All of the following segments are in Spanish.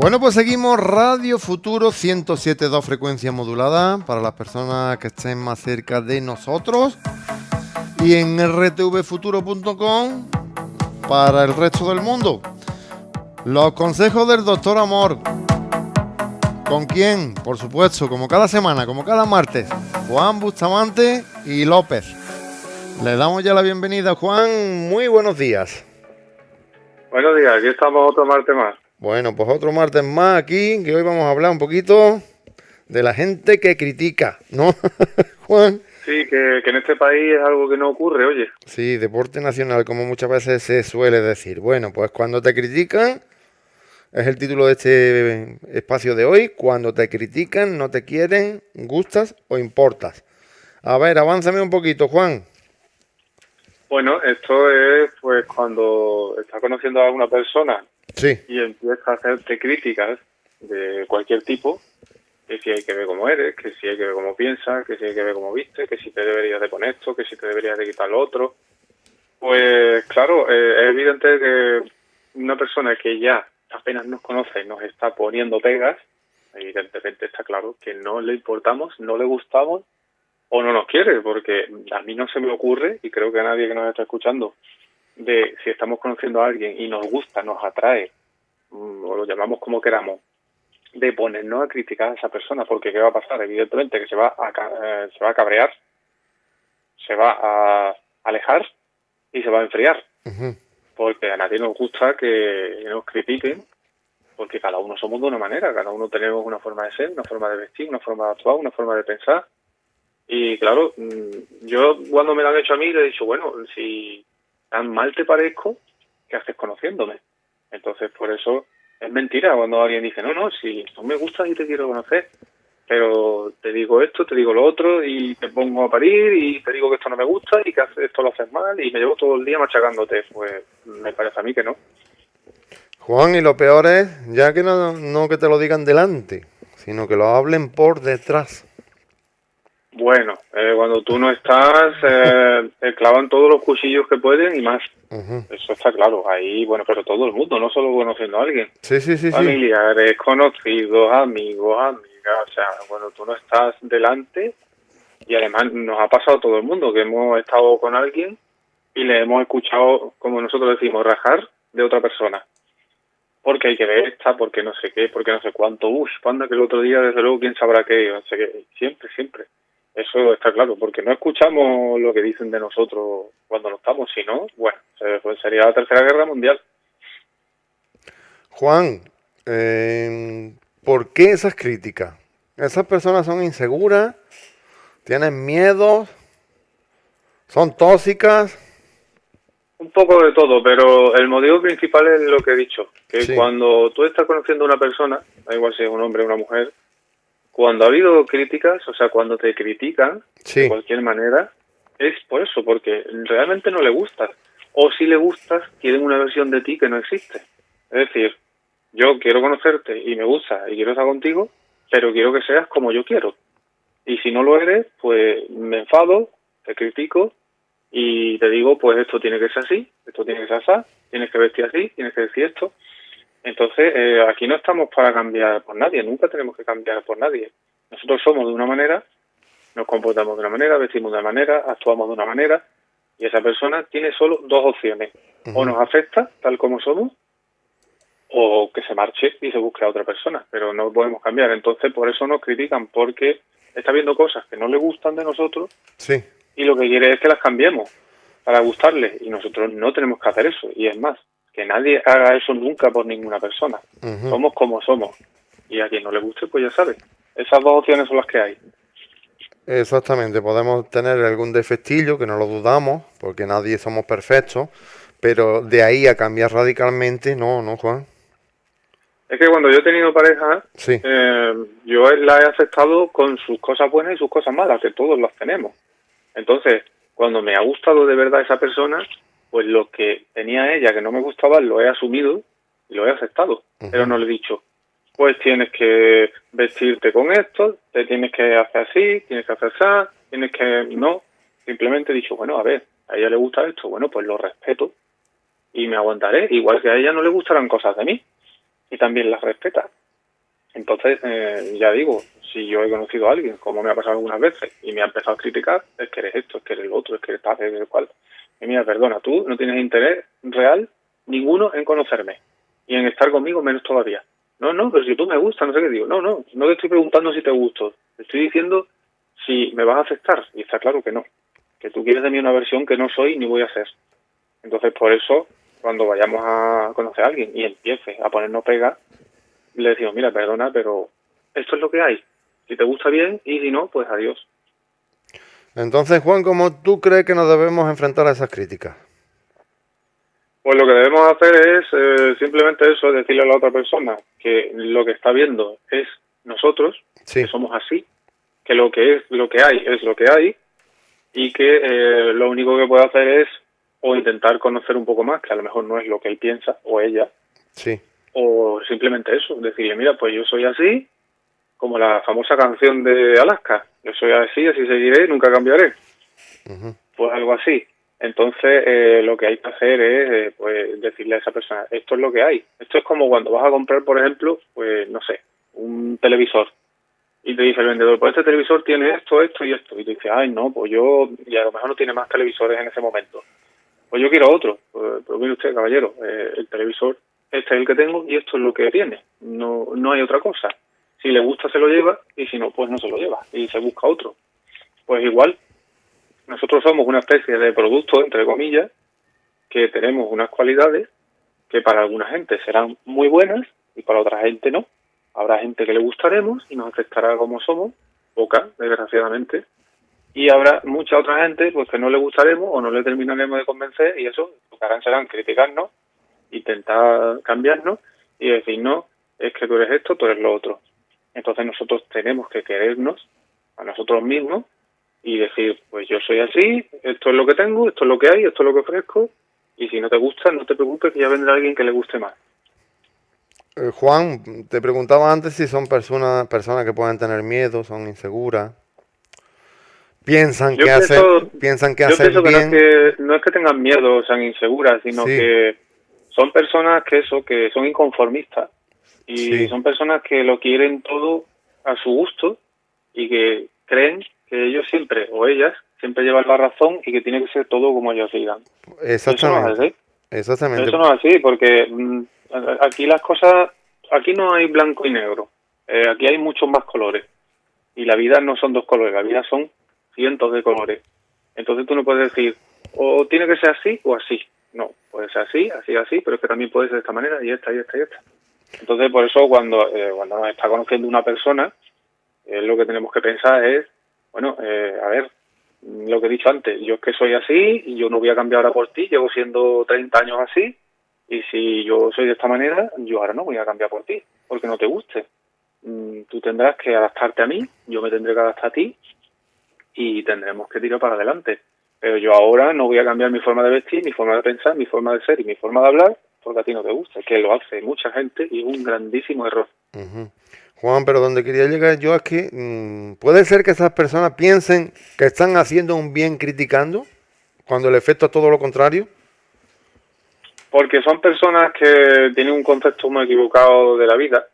Bueno, pues seguimos Radio Futuro 107.2 frecuencia modulada para las personas que estén más cerca de nosotros y en rtvfuturo.com para el resto del mundo. Los consejos del doctor Amor. ¿Con quién? Por supuesto, como cada semana, como cada martes. Juan Bustamante y López. Le damos ya la bienvenida, Juan. Muy buenos días. Buenos días, aquí estamos otro martes más. Bueno, pues otro martes más aquí, que hoy vamos a hablar un poquito de la gente que critica, ¿no, Juan? Sí, que, en este país es algo que no ocurre, oye. Sí, deporte nacional, como muchas veces se suele decir. Bueno, pues cuando te critican, es el título de este espacio de hoy, cuando te critican, no te quieren, gustas o importas. A ver, avánzame un poquito, Juan. Bueno, esto es pues cuando estás conociendo a alguna persona y empiezas a hacerte críticas de cualquier tipo, que si hay que ver cómo eres, que si hay que ver cómo piensas, que si hay que ver cómo viste, que si te deberías de poner esto, que si te deberías de quitar lo otro. Pues claro, eh, es evidente que una persona que ya apenas nos conoce y nos está poniendo pegas, evidentemente está claro que no le importamos, no le gustamos o no nos quiere, porque a mí no se me ocurre, y creo que a nadie que nos está escuchando, de si estamos conociendo a alguien y nos gusta, nos atrae, mm, o lo llamamos como queramos, de ponernos a criticar a esa persona, porque ¿qué va a pasar? Evidentemente que se va a, eh, se va a cabrear, se va a alejar y se va a enfriar. Porque a nadie nos gusta que nos critiquen, porque cada uno somos de una manera, cada uno tenemos una forma de ser, una forma de vestir, una forma de actuar, una forma de pensar. Y claro, mm, yo cuando me lo han hecho a mí le he dicho, bueno, si tan mal te parezco, ¿qué haces conociéndome? Entonces, por eso es mentira cuando alguien dice, no, no, si no me gustas y te quiero conocer, pero te digo esto, te digo lo otro y te pongo a parir y te digo que esto no me gusta y que esto lo haces mal y me llevo todo el día machacándote, pues me parece a mí que no. Juan, y lo peor es ya que no, no que te lo digan delante, sino que lo hablen por detrás. Bueno, eh, cuando tú no estás, eh, te clavan todos los cuchillos que pueden y más. Eso está claro. Ahí, bueno, pero todo el mundo, no solo conociendo a alguien. Sí, sí, sí. Familiares, conocidos, amigos, amigas. O sea, cuando tú no estás delante, y además nos ha pasado a todo el mundo que hemos estado con alguien y le hemos escuchado, como nosotros decimos, rajar de otra persona. Porque hay que ver esta, porque no sé qué, porque no sé cuánto. Uff, panda que el otro día, desde luego, quién sabrá qué. No sé qué. Siempre, siempre. Eso está claro, porque no escuchamos lo que dicen de nosotros cuando no estamos, sino, bueno, sería la Tercera Guerra Mundial. Juan, eh, ¿por qué esas críticas? ¿Esas personas son inseguras? ¿Tienen miedo? ¿Son tóxicas? Un poco de todo, pero el motivo principal es lo que he dicho, que cuando tú estás conociendo a una persona, da igual si es un hombre o una mujer, cuando ha habido críticas, o sea, cuando te critican de cualquier manera, es por eso, porque realmente no le gustas. O si le gustas, quieren una versión de ti que no existe. Es decir, yo quiero conocerte y me gusta y quiero estar contigo, pero quiero que seas como yo quiero. Y si no lo eres, pues me enfado, te critico y te digo, pues esto tiene que ser así, esto tiene que ser así, tienes que vestir así, tienes que decir esto. Entonces, eh, aquí no estamos para cambiar por nadie, nunca tenemos que cambiar por nadie. Nosotros somos de una manera, nos comportamos de una manera, vestimos de una manera, actuamos de una manera, y esa persona tiene solo dos opciones. O nos afecta tal como somos, o que se marche y se busque a otra persona, pero no podemos cambiar. Entonces, por eso nos critican, porque está viendo cosas que no le gustan de nosotros sí. y lo que quiere es que las cambiemos para gustarle, y nosotros no tenemos que hacer eso, y es más, que nadie haga eso nunca por ninguna persona. Somos como somos. Y a quien no le guste, pues ya sabe. Esas dos opciones son las que hay. Exactamente, podemos tener algún defectillo, que no lo dudamos, porque nadie somos perfectos, pero de ahí a cambiar radicalmente, no, no, Juan. Es que cuando yo he tenido pareja, eh, yo la he aceptado con sus cosas buenas y sus cosas malas, que todos las tenemos. Entonces, cuando me ha gustado de verdad esa persona, pues lo que tenía ella que no me gustaba lo he asumido y lo he aceptado, pero no le he dicho, pues tienes que vestirte con esto, te tienes que hacer así, tienes que hacer así, tienes que... No, simplemente he dicho, bueno, a ver, a ella le gusta esto, bueno, pues lo respeto y me aguantaré, igual que a ella no le gustarán cosas de mí. y también las respeta. Entonces, eh, ya digo, si yo he conocido a alguien, como me ha pasado algunas veces, y me ha empezado a criticar, es que eres esto, es que eres lo otro, es que eres tal, es el cual. Y mira, perdona, tú no tienes interés real ninguno en conocerme y en estar conmigo menos todavía. No, no, pero si tú me gustas, no sé qué digo. No, no, no te estoy preguntando si te gusto. Estoy diciendo si me vas a aceptar. Y está claro que no. Que tú quieres de mí una versión que no soy ni voy a ser. Entonces, por eso, cuando vayamos a conocer a alguien y empiece a ponernos pega, le decimos, mira, perdona, pero esto es lo que hay. Si te gusta bien y si no, pues adiós. Entonces, Juan, ¿cómo tú crees que nos debemos enfrentar a esas críticas? Pues lo que debemos hacer es eh, simplemente eso, decirle a la otra persona que lo que está viendo es nosotros, que somos así, que lo que es lo que hay es lo que hay y que eh, lo único que puede hacer es o intentar conocer un poco más, que a lo mejor no es lo que él piensa o ella, sí. o simplemente eso, decirle, mira, pues yo soy así, como la famosa canción de Alaska, yo soy así, así seguiré, nunca cambiaré. Pues algo así. Entonces, eh, lo que hay que hacer es eh, pues decirle a esa persona, esto es lo que hay. Esto es como cuando vas a comprar, por ejemplo, pues no sé, un televisor. Y te dice el vendedor, pues este televisor tiene esto, esto y esto. Y te dice, ay, no, pues yo, y a lo mejor no tiene más televisores en ese momento. Pues yo quiero otro. Pues, pues mire usted, caballero, eh, el televisor, este es el que tengo y esto es lo que tiene. No, no hay otra cosa. Si le gusta se lo lleva y si no, pues no se lo lleva y se busca otro. Pues igual, nosotros somos una especie de producto, entre comillas, que tenemos unas cualidades que para alguna gente serán muy buenas y para otra gente no. Habrá gente que le gustaremos y nos aceptará como somos, poca, desgraciadamente, y habrá mucha otra gente pues que no le gustaremos o no le terminaremos de convencer y eso lo que harán serán criticarnos, intentar cambiarnos y decir no, es que tú eres esto, tú eres lo otro. Entonces nosotros tenemos que querernos a nosotros mismos y decir, pues yo soy así, esto es lo que tengo, esto es lo que hay, esto es lo que ofrezco, y si no te gusta, no te preocupes, que ya vendrá alguien que le guste más. Eh, Juan, te preguntaba antes si son personas personas que pueden tener miedo, son inseguras, piensan que hacer, piensan que hacer bien. no, es que, no es que tengan miedo o sean inseguras, sino que son personas que eso, que son inconformistas y son personas que lo quieren todo a su gusto y que creen que ellos siempre, o ellas, siempre llevan la razón y que tiene que ser todo como ellos digan. Exactamente. Eso no es así. Exactamente. Eso no es así, porque mm, aquí las cosas, aquí no hay blanco y negro, eh, aquí hay muchos más colores. Y la vida no son dos colores, la vida son cientos de colores. Entonces tú no puedes decir, o tiene que ser así o así. No, puede ser así, así, así, pero es que también puede ser de esta manera y esta, y esta, y esta. Entonces, por eso cuando, eh, cuando nos está conociendo una persona, eh, lo que tenemos que pensar es bueno, eh, a ver, lo que he dicho antes, yo es que soy así y yo no voy a cambiar ahora por ti, llevo siendo 30 años así y si yo soy de esta manera, yo ahora no voy a cambiar por ti, porque no te guste. Mm, tú tendrás que adaptarte a mí, yo me tendré que adaptar a ti y tendremos que tirar para adelante. Pero yo ahora no voy a cambiar mi forma de vestir, mi forma de pensar, mi forma de ser y mi forma de hablar porque a ti no te gusta, que lo hace mucha gente y es un grandísimo error. Juan, pero donde quería llegar yo es que mm, puede ser que esas personas piensen que están haciendo un bien criticando, cuando el efecto es todo lo contrario. Porque son personas que tienen un concepto muy equivocado de la vida.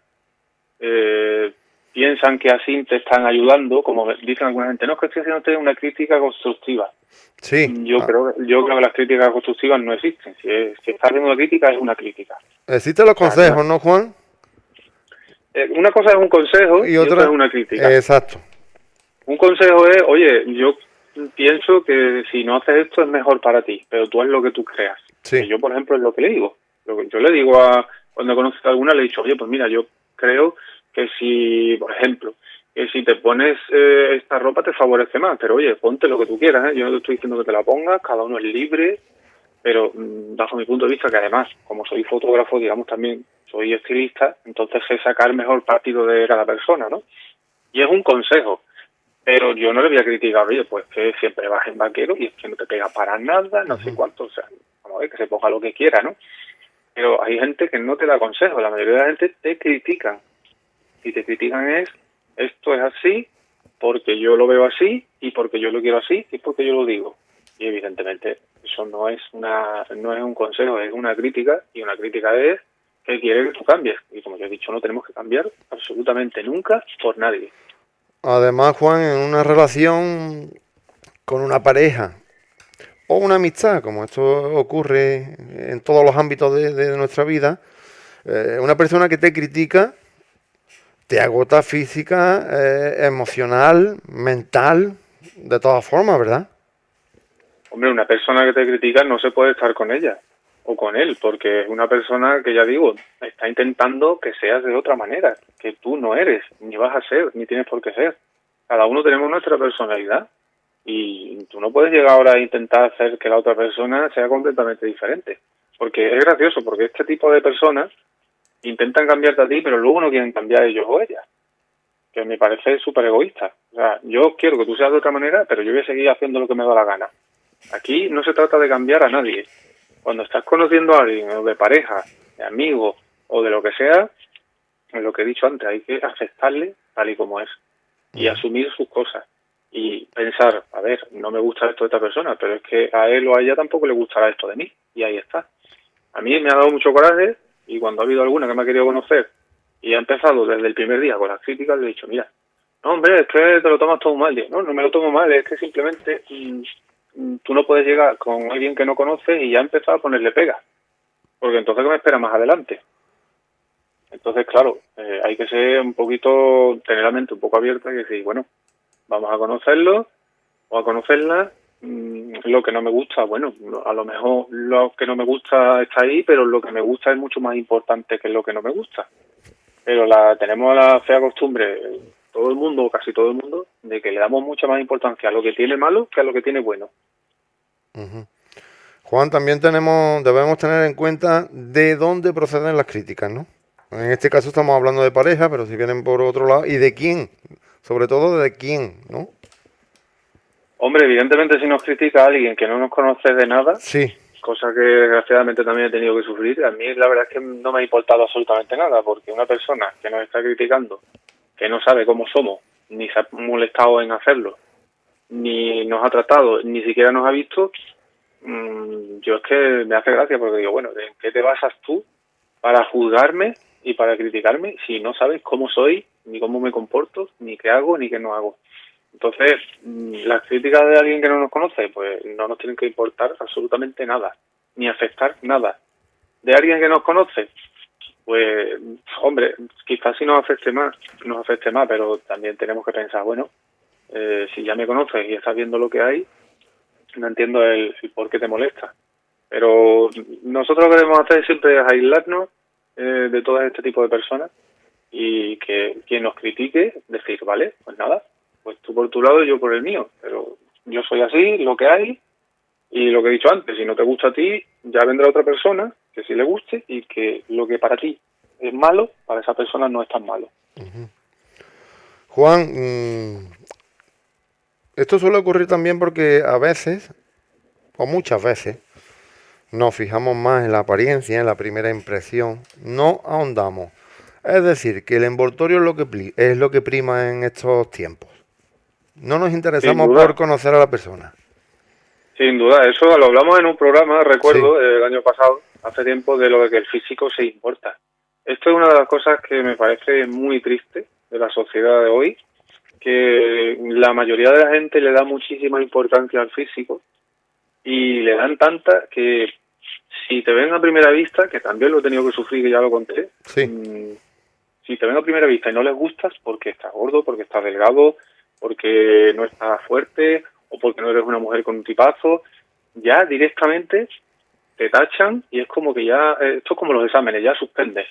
Eh, piensan que así te están ayudando, como dicen alguna gente, no es que estoy haciendo una crítica constructiva. Sí. Yo, ah. creo, yo creo que las críticas constructivas no existen. Si, si estás haciendo una crítica, es una crítica. Existen los consejos, ¿no, Juan? Eh, una cosa es un consejo y, otra, es una crítica. Exacto. Un consejo es, oye, yo pienso que si no haces esto es mejor para ti, pero tú haz lo que tú creas. Sí. yo, por ejemplo, es lo que le digo. Yo le digo a, cuando he conocido a alguna, le he dicho, oye, pues mira, yo creo que si, por ejemplo, que si te pones eh, esta ropa te favorece más, pero oye, ponte lo que tú quieras, ¿eh? yo no te estoy diciendo que te la pongas, cada uno es libre, pero mm, bajo mi punto de vista, que además, como soy fotógrafo, digamos también soy estilista, entonces sé sacar mejor partido de cada persona, ¿no? Y es un consejo, pero yo no le voy a criticar, oye, pues que siempre vas en vaquero y es que no te pega para nada, no sé cuánto, o sea, vamos a ver, que se ponga lo que quiera, ¿no? Pero hay gente que no te da consejo, la mayoría de la gente te critican. Y te critican es, esto es así, porque yo lo veo así, y porque yo lo quiero así, y porque yo lo digo. Y evidentemente eso no es una no es un consejo, es una crítica, y una crítica es que quiere que tú cambies. Y como ya he dicho, no tenemos que cambiar absolutamente nunca por nadie. Además, Juan, en una relación con una pareja o una amistad, como esto ocurre en todos los ámbitos de, nuestra vida, eh, una persona que te critica te agota física, eh, emocional, mental, de todas formas, ¿verdad? Hombre, una persona que te critica no se puede estar con ella o con él, porque es una persona que ya digo, está intentando que seas de otra manera, que tú no eres, ni vas a ser, ni tienes por qué ser. Cada uno tenemos nuestra personalidad y tú no puedes llegar ahora a intentar hacer que la otra persona sea completamente diferente. Porque es gracioso, porque este tipo de personas intentan cambiarte a ti, pero luego no quieren cambiar ellos o ellas. Que me parece súper egoísta. O sea, yo quiero que tú seas de otra manera, pero yo voy a seguir haciendo lo que me da la gana. Aquí no se trata de cambiar a nadie. Cuando estás conociendo a alguien, o de pareja, de amigo, o de lo que sea, lo que he dicho antes, hay que aceptarle tal y como es. Y asumir sus cosas y pensar, a ver, no me gusta esto de esta persona, pero es que a él o a ella tampoco le gustará esto de mí, y ahí está. A mí me ha dado mucho coraje y cuando ha habido alguna que me ha querido conocer y ha empezado desde el primer día con las críticas, le he dicho, mira, no hombre, es que te lo tomas todo mal. no, no me lo tomo mal, es que simplemente mm, mm, tú no puedes llegar con alguien que no conoces y ya empezar a ponerle pega, porque entonces ¿qué me espera más adelante? Entonces, claro, eh, hay que ser un poquito, tener la mente un poco abierta y decir, bueno, vamos a conocerlo o a conocerla. Mm, lo que no me gusta, bueno, a lo mejor lo que no me gusta está ahí, pero lo que me gusta es mucho más importante que lo que no me gusta. Pero la tenemos la fea costumbre, todo el mundo, casi todo el mundo, de que le damos mucha más importancia a lo que tiene malo que a lo que tiene bueno. Juan, también tenemos, debemos tener en cuenta de dónde proceden las críticas, ¿no? En este caso estamos hablando de pareja, pero si vienen por otro lado, ¿y de quién? sobre todo de quién, ¿no? Hombre, evidentemente si nos critica alguien que no nos conoce de nada, sí. cosa que desgraciadamente también he tenido que sufrir, a mí la verdad es que no me ha importado absolutamente nada, porque una persona que nos está criticando, que no sabe cómo somos, ni se ha molestado en hacerlo, ni nos ha tratado, ni siquiera nos ha visto, mm, yo es que me hace gracia porque digo, bueno, ¿en qué te basas tú para juzgarme y para criticarme si no sabes cómo soy ni cómo me comporto, ni qué hago, ni qué no hago. Entonces, mm, las críticas de alguien que no nos conoce, pues no nos tienen que importar absolutamente nada, ni afectar nada. De alguien que nos conoce, pues, hombre, quizás si nos afecte más, nos afecte más, pero también tenemos que pensar, bueno, eh, si ya me conoces y estás viendo lo que hay, no entiendo el, por qué te molesta. Pero nosotros lo que debemos hacer siempre es aislarnos eh, de todo este tipo de personas y que quien nos critique, decir, vale, pues nada, pues tú por tu lado y yo por el mío, pero yo soy así, lo que hay, y lo que he dicho antes, si no te gusta a ti, ya vendrá otra persona que sí le guste y que lo que para ti es malo, para esa persona no es tan malo. Juan, mm, esto suele ocurrir también porque a veces, o muchas veces, nos fijamos más en la apariencia, en la primera impresión, no ahondamos es decir, que el envoltorio es lo que, es lo que prima en estos tiempos. No nos interesamos por conocer a la persona. Sin duda, eso lo hablamos en un programa, recuerdo, el año pasado, hace tiempo, de lo de que el físico se importa. Esto es una de las cosas que me parece muy triste de la sociedad de hoy, que la mayoría de la gente le da muchísima importancia al físico y le dan tanta que si te ven a primera vista, que también lo he tenido que sufrir, que ya lo conté, sí. Mm, si te ven a primera vista y no les gustas porque estás gordo, porque estás delgado, porque no estás fuerte o porque no eres una mujer con un tipazo, ya directamente te tachan y es como que ya, eh, esto es como los exámenes, ya suspendes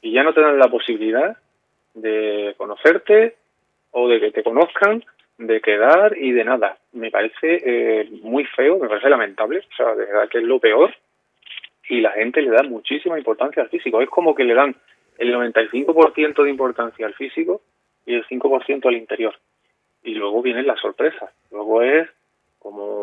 y ya no te dan la posibilidad de conocerte o de que te conozcan, de quedar y de nada. Me parece eh, muy feo, me parece lamentable, o sea, de verdad que es lo peor y la gente le da muchísima importancia al físico. Es como que le dan el 95% de importancia al físico y el 5% al interior. Y luego vienen las sorpresas. Luego es como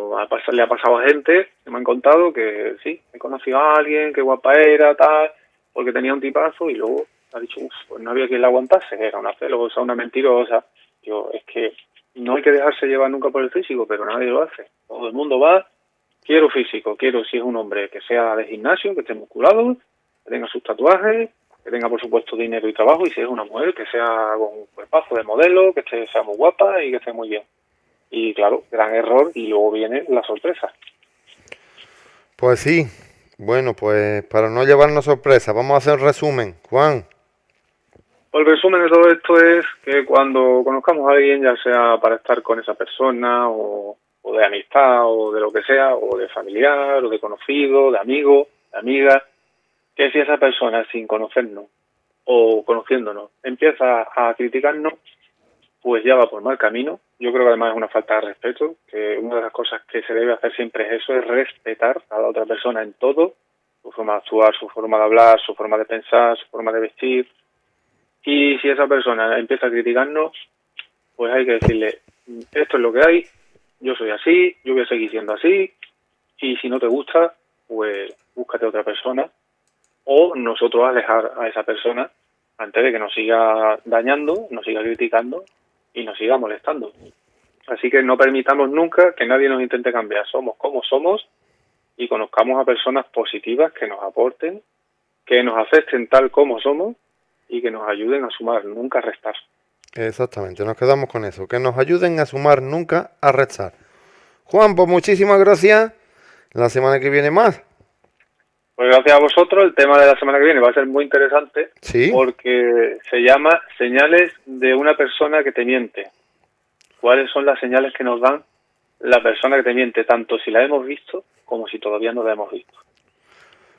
le ha pasado a gente que me han contado que sí, he conocido a alguien, que guapa era, tal, porque tenía un tipazo y luego ha dicho, uff, pues no había quien la aguantase, era una celosa, una mentirosa. Yo, es que no hay que dejarse llevar nunca por el físico, pero nadie lo hace. Todo el mundo va, quiero físico, quiero si es un hombre que sea de gimnasio, que esté musculado, que tenga sus tatuajes, que tenga por supuesto dinero y trabajo, y si es una mujer, que sea con un cuerpazo de modelo, que esté, sea muy guapa y que esté muy bien. Y claro, gran error, y luego viene la sorpresa. Pues sí, bueno, pues para no llevarnos sorpresa, vamos a hacer un resumen. Juan. Pues el resumen de todo esto es que cuando conozcamos a alguien, ya sea para estar con esa persona o, o de amistad o de lo que sea, o de familiar o de conocido, de amigo, de amiga, que si esa persona sin conocernos o conociéndonos empieza a criticarnos, pues ya va por mal camino. Yo creo que además es una falta de respeto, que una de las cosas que se debe hacer siempre es eso, es respetar a la otra persona en todo, su forma de actuar, su forma de hablar, su forma de pensar, su forma de vestir. Y si esa persona empieza a criticarnos, pues hay que decirle, esto es lo que hay, yo soy así, yo voy a seguir siendo así, y si no te gusta, pues búscate otra persona o nosotros alejar a esa persona antes de que nos siga dañando, nos siga criticando y nos siga molestando. Así que no permitamos nunca que nadie nos intente cambiar. Somos como somos y conozcamos a personas positivas que nos aporten, que nos acepten tal como somos y que nos ayuden a sumar, nunca a restar. Exactamente, nos quedamos con eso, que nos ayuden a sumar, nunca a restar. Juan, pues muchísimas gracias. La semana que viene más. Pues gracias a vosotros. El tema de la semana que viene va a ser muy interesante porque se llama señales de una persona que te miente. ¿Cuáles son las señales que nos dan la persona que te miente, tanto si la hemos visto como si todavía no la hemos visto?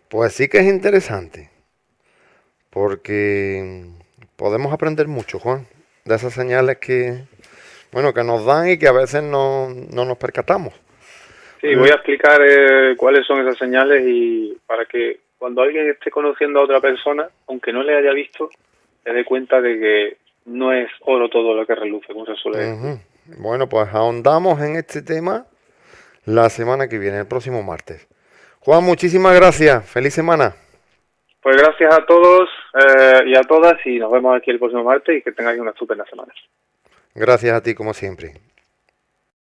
Pues sí que es interesante, porque podemos aprender mucho, Juan, de esas señales que, bueno, que nos dan y que a veces no, no nos percatamos. Sí, voy a explicar eh, cuáles son esas señales y para que cuando alguien esté conociendo a otra persona, aunque no le haya visto, se dé cuenta de que no es oro todo lo que reluce, como se suele decir. Bueno, pues ahondamos en este tema la semana que viene, el próximo martes. Juan, muchísimas gracias. Feliz semana. Pues gracias a todos eh, y a todas y nos vemos aquí el próximo martes y que tengáis una estupenda semana. Gracias a ti como siempre.